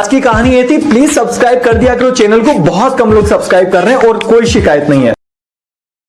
आज की कहानी ये थी प्लीज़ सब्सक्राइब कर दिया करो चैनल को बहुत कम लोग सब्सक्राइब कर रहे हैं और कोई शिकायत नहीं है।